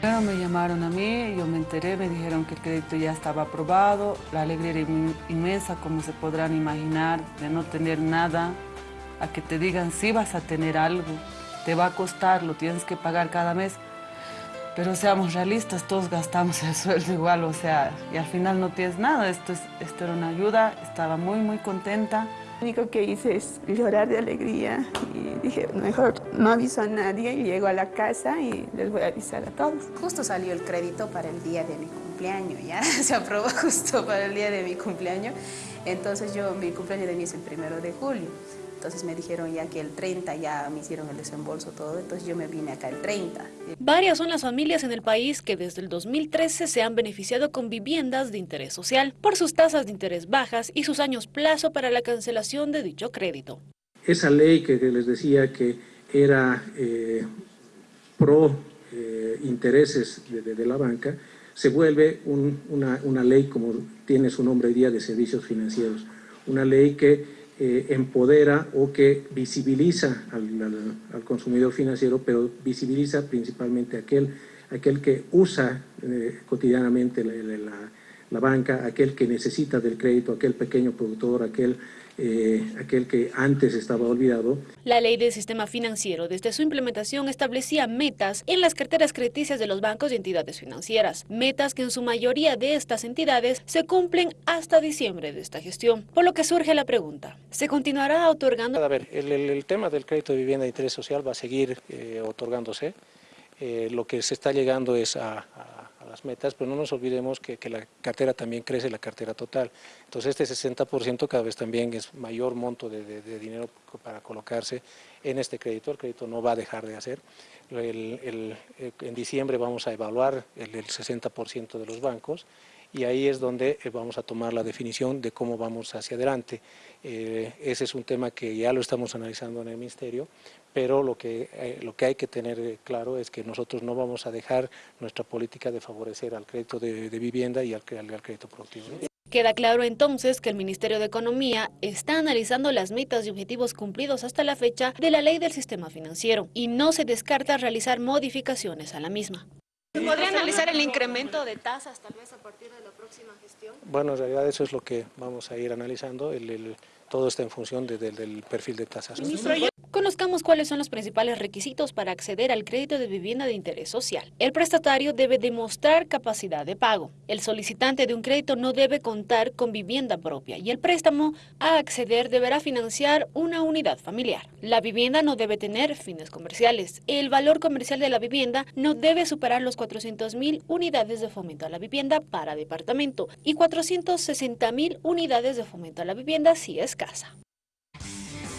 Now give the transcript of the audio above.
Primero me llamaron a mí, yo me enteré, me dijeron que el crédito ya estaba aprobado, la alegría era inmensa, como se podrán imaginar, de no tener nada, a que te digan sí vas a tener algo, te va a costar, lo tienes que pagar cada mes, pero seamos realistas, todos gastamos el sueldo igual, o sea, y al final no tienes nada, esto, es, esto era una ayuda, estaba muy, muy contenta. Lo único que hice es llorar de alegría y dije, mejor no aviso a nadie y llego a la casa y les voy a avisar a todos. Justo salió el crédito para el día de mi cumpleaños, ya se aprobó justo para el día de mi cumpleaños, entonces yo, mi cumpleaños de mí es el primero de julio. Entonces me dijeron ya que el 30 ya me hicieron el desembolso todo, entonces yo me vine acá el 30. Varias son las familias en el país que desde el 2013 se han beneficiado con viviendas de interés social por sus tasas de interés bajas y sus años plazo para la cancelación de dicho crédito. Esa ley que les decía que era eh, pro eh, intereses de, la banca, se vuelve una, una ley como tiene su nombre hoy día de servicios financieros, una ley que eh, empodera o que visibiliza al, consumidor financiero, pero visibiliza principalmente aquel, aquel que usa eh, cotidianamente la, la, banca, aquel que necesita del crédito, aquel pequeño productor, aquel eh, aquel que antes estaba olvidado. La ley del sistema financiero desde su implementación establecía metas en las carteras crediticias de los bancos y entidades financieras, metas que en su mayoría de estas entidades se cumplen hasta diciembre de esta gestión, por lo que surge la pregunta, ¿se continuará otorgando? A ver, el, tema del crédito de vivienda de interés social va a seguir eh, otorgándose, eh, lo que se está llegando es a las metas, pero no nos olvidemos que, la cartera también crece, la cartera total. Entonces este 60% cada vez también es mayor monto de, dinero para colocarse en este crédito, el crédito no va a dejar de hacer. Eh, en diciembre vamos a evaluar el, 60% de los bancos y ahí es donde eh, vamos a tomar la definición de cómo vamos hacia adelante. Eh, ese es un tema que ya lo estamos analizando en el Ministerio, pero lo que, eh, lo que hay que tener claro es que nosotros no vamos a dejar nuestra política de favorecer al crédito de, vivienda y al, al, crédito productivo. Queda claro entonces que el Ministerio de Economía está analizando las metas y objetivos cumplidos hasta la fecha de la ley del sistema financiero y no se descarta realizar modificaciones a la misma. ¿Se podría analizar el incremento de tasas tal vez a partir de la próxima gestión? Bueno, en realidad eso es lo que vamos a ir analizando. El, todo está en función del perfil de tasas. Conozcamos cuáles son los principales requisitos para acceder al crédito de vivienda de interés social. El prestatario debe demostrar capacidad de pago. El solicitante de un crédito no debe contar con vivienda propia y el préstamo a acceder deberá financiar una unidad familiar. La vivienda no debe tener fines comerciales. El valor comercial de la vivienda no debe superar los 400 mil unidades de fomento a la vivienda para departamento y 460 mil unidades de fomento a la vivienda si es casa.